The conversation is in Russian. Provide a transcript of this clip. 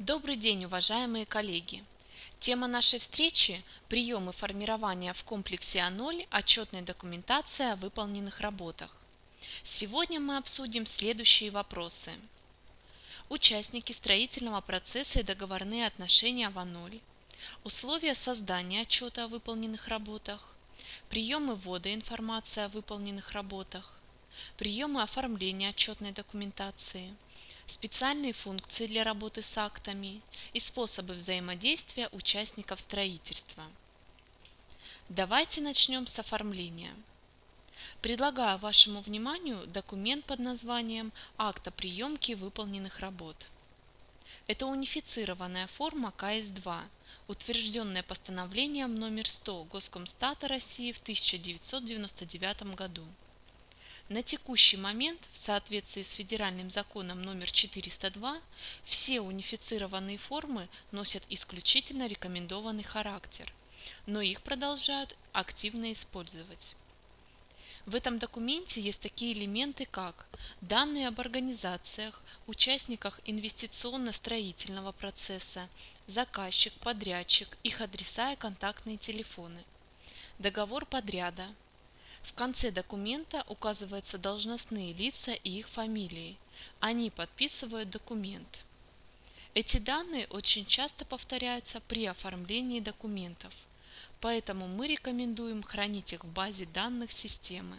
Добрый день, уважаемые коллеги! Тема нашей встречи – приемы формирования в комплексе А0 отчетной документации о выполненных работах. Сегодня мы обсудим следующие вопросы. Участники строительного процесса и договорные отношения в А0, условия создания отчета о выполненных работах, приемы ввода информации о выполненных работах, приемы оформления отчетной документации – специальные функции для работы с актами и способы взаимодействия участников строительства. Давайте начнем с оформления. Предлагаю вашему вниманию документ под названием «Акт о приемке выполненных работ». Это унифицированная форма КС-2, утвержденная постановлением номер 100 Госкомстата России в 1999 году. На текущий момент, в соответствии с федеральным законом номер 402, все унифицированные формы носят исключительно рекомендованный характер, но их продолжают активно использовать. В этом документе есть такие элементы, как данные об организациях, участниках инвестиционно-строительного процесса, заказчик, подрядчик, их адреса и контактные телефоны, договор подряда, в конце документа указываются должностные лица и их фамилии. Они подписывают документ. Эти данные очень часто повторяются при оформлении документов, поэтому мы рекомендуем хранить их в базе данных системы.